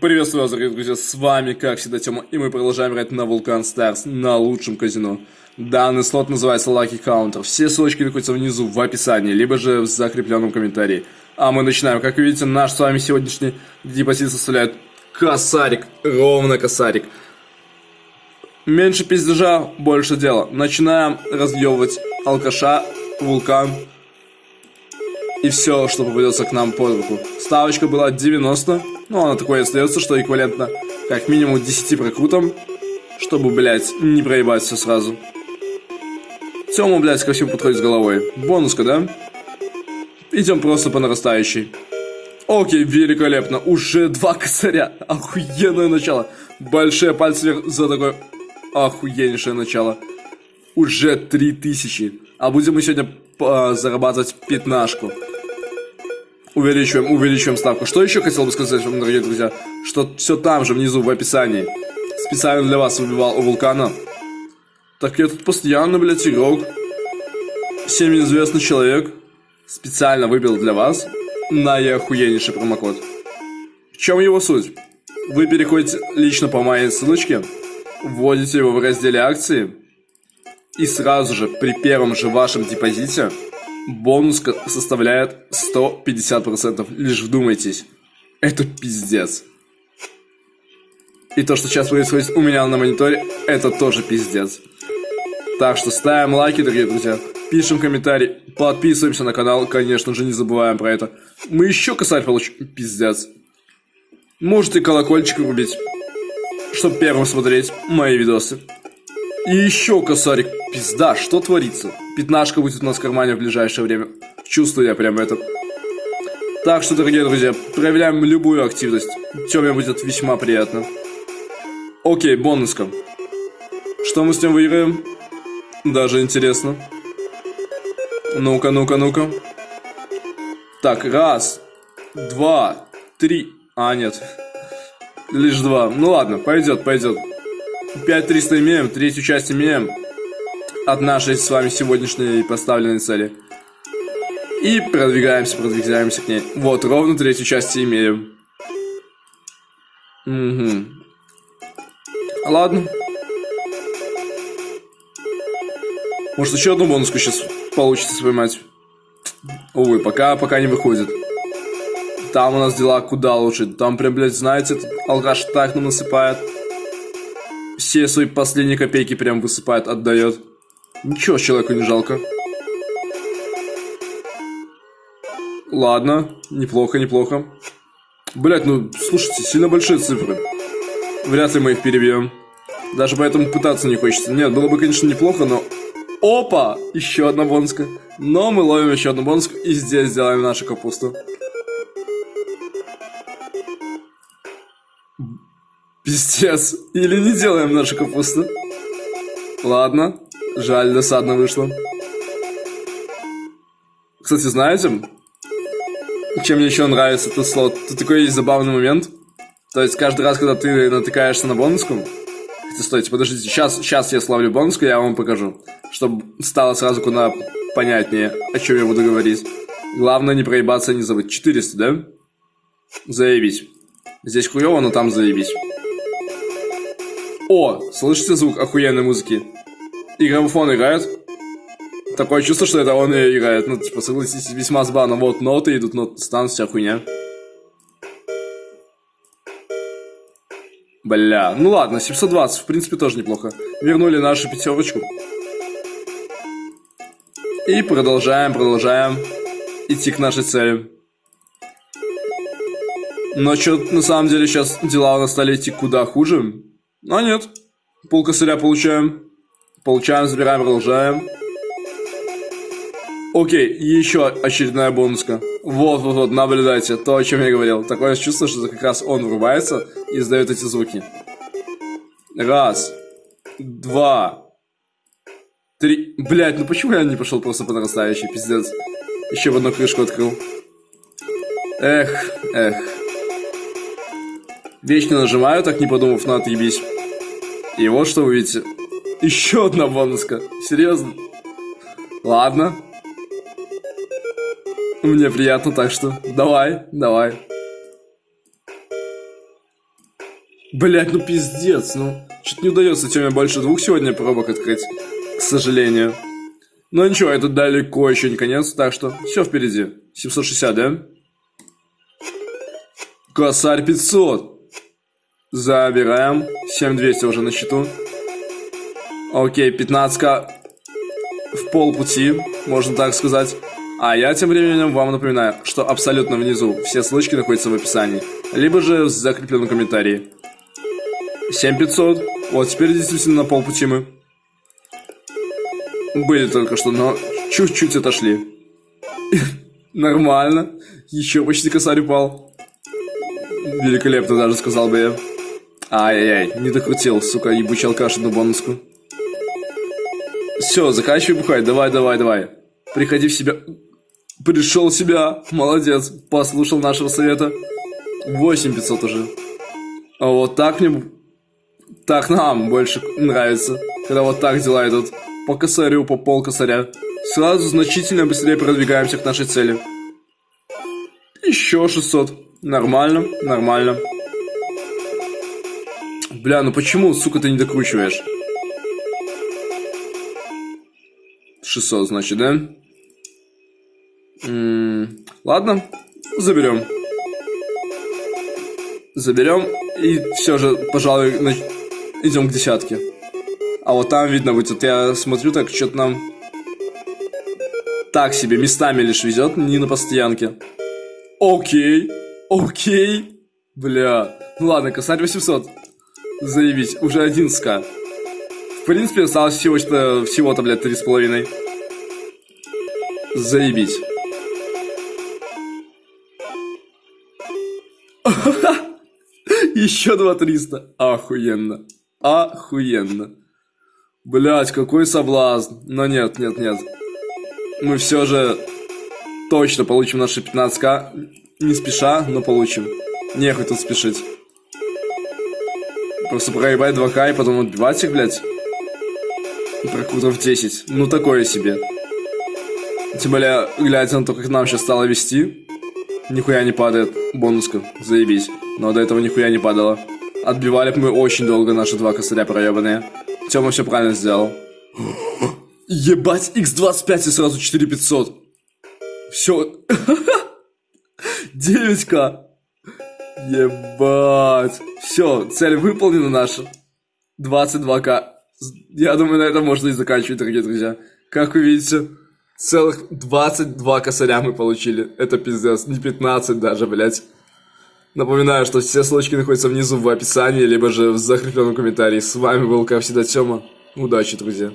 Приветствую вас, дорогие друзья, с вами, как всегда, Тёма, и мы продолжаем играть на Vulcan Stars, на лучшем казино. Данный слот называется Lucky Counter, все ссылочки находятся внизу в описании, либо же в закрепленном комментарии. А мы начинаем, как видите, наш с вами сегодняшний депозит составляет косарик, ровно косарик. Меньше пиздежа, больше дела. Начинаем разъебывать алкаша, вулкан и все, что попадется к нам под руку. Ставочка была 90, но она такой остается, что эквивалентно как минимум 10 прокрутам, чтобы, блядь, не проебать все сразу. Тёма, блядь, ко всему подходит с головой. Бонуска, да? Идем просто по нарастающей. Окей, великолепно. Уже два косаря. Охуенное начало. Большие пальцы вверх за такое охуеннейшее начало. Уже 3000. А будем мы сегодня а, зарабатывать пятнашку. Увеличиваем, увеличиваем ставку. Что еще хотел бы сказать вам, дорогие друзья? Что все там же, внизу, в описании. Специально для вас выбивал у вулкана. Так я тут постоянно, блядь, игрок. Всем известный человек. Специально выбил для вас наиохуеннейший промокод. В чем его суть? Вы переходите лично по моей ссылочке, вводите его в разделе акции, и сразу же при первом же вашем депозите бонус составляет 150%. Лишь вдумайтесь. Это пиздец. И то, что сейчас происходит у меня на мониторе, это тоже пиздец. Так что ставим лайки, дорогие друзья. Пишем комментарий, подписываемся на канал, конечно же, не забываем про это. Мы еще косарь получим. Пиздец. Можете колокольчик врубить, чтобы первым смотреть мои видосы. И еще косарик. Пизда, что творится? Пятнашка будет у нас в кармане в ближайшее время. Чувствую я прям это. Так что, дорогие друзья, проявляем любую активность. Теме будет весьма приятно. Окей, бонуска. Что мы с ним выиграем? Даже интересно. Ну-ка, ну-ка, ну-ка. Так, раз, два, три. А, нет. Лишь два. Ну ладно, пойдет, пойдет. 5300 имеем, третью часть имеем от нашей с вами сегодняшней поставленной цели. И продвигаемся, продвигаемся к ней. Вот, ровно третью часть имеем. Угу. Ладно. Может еще одну бонуску сейчас получится поймать. Увы, пока, пока не выходит. Там у нас дела куда лучше. Там прям, блядь, знаете, этот алкаш так нам насыпает все свои последние копейки прям высыпает, отдает. Ничего человеку не жалко. Ладно, неплохо, неплохо. Блять, ну, слушайте, сильно большие цифры. Вряд ли мы их перебьем. Даже поэтому пытаться не хочется. Нет, было бы, конечно, неплохо, но... Опа! Еще одна бонуска. Но мы ловим еще одну бонуску и здесь сделаем нашу капусту. Пиздец. Или не делаем нашу капусту. Ладно. Жаль, досадно вышло. Кстати, знаете, чем мне еще нравится этот слот? Тут такой есть забавный момент. То есть каждый раз, когда ты натыкаешься на бонуску... Хотя, стойте, подождите, сейчас, сейчас я славлю бонуску, я вам покажу. Чтобы стало сразу куда понятнее, о чем я буду говорить. Главное не проебаться, не забыть. 400, да? Заебись. Здесь хуево, но там заебись. О, слышите звук охуенной музыки? Граммофон играет. Такое чувство, что это он и играет. Ну, типа, согласитесь, весьма забавно. Вот ноты идут, ноты станут, вся хуйня. Бля, ну ладно, 720, в принципе, тоже неплохо. Вернули нашу пятерочку. И продолжаем, продолжаем идти к нашей цели. Но что на самом деле сейчас дела у нас стали идти куда хуже. А нет. Пол косаря получаем. Получаем, забираем, продолжаем. Окей, еще очередная бонуска. Вот, вот, вот, наблюдайте, то, о чем я говорил. Такое чувство, что как раз он врубается и издает эти звуки. Раз, два, три. Блять, ну почему я не пошел просто по нарастающей, пиздец. Еще в одну крышку открыл. Эх, эх. Вечно нажимаю, так не подумав, на отъебись. И вот что вы видите. Еще одна бонуска. Серьезно? Ладно. Мне приятно, так что давай, давай. Блять, ну пиздец, ну. Что-то не удается Теме больше двух сегодня пробок открыть. К сожалению. Но ничего, это далеко еще не конец, так что все впереди. 760, да? Косарь 500. Забираем. 7200 уже на счету. Окей, 15 в полпути, можно так сказать. А я тем временем вам напоминаю, что абсолютно внизу все ссылочки находятся в описании, либо же в закрепленном комментарии. 7500. Вот теперь действительно на полпути мы. Были только что, но чуть-чуть отошли. Нормально. Еще почти косарь упал. Великолепно даже, сказал бы я. Ай-яй-яй, не докрутил, сука, ебучий алкаш одну бонуску. Все, заканчивай бухать, давай, давай, давай. Приходи в себя. Пришел в себя, молодец, послушал нашего совета. 8500 уже. А вот так мне... Так нам больше нравится, когда вот так дела идут. По косарю, по пол косаря. Сразу значительно быстрее продвигаемся к нашей цели. Еще 600. Нормально, нормально. Бля, ну почему, сука, ты не докручиваешь? 600, значит, да? М -м ладно, заберем. Заберем и все же, пожалуй, идем к десятке. А вот там видно будет, вот я смотрю, так что-то нам так себе местами лишь везет, не на постоянке. Окей, окей, бля. Ну ладно, косарь 800. Заявить, уже 11к. В принципе, осталось всего-то, всего-то, блядь, три с половиной. Заебись. Еще два триста. Охуенно. Охуенно. Блять, какой соблазн. Но нет, нет, нет. Мы все же точно получим наши 15к. Не спеша, но получим. Нехуй тут спешить. Просто проебать 2к и потом отбивать их, блядь. Прокрутов 10. Ну, такое себе. Тем более, глядя на то, как нам сейчас стало вести, нихуя не падает бонуска. Заебись. Но до этого нихуя не падало. Отбивали мы очень долго наши два косаря проебанные. Тёма все правильно сделал. Ебать, x25 и сразу 4500. Все. 9к. Ебать. Все, цель выполнена наша. 22к. Я думаю, на этом можно и заканчивать, дорогие друзья. Как вы видите, целых 22 косаря мы получили. Это пиздец. Не 15 даже, блядь. Напоминаю, что все ссылочки находятся внизу в описании, либо же в закрепленном комментарии. С вами был, как всегда, Тёма. Удачи, друзья.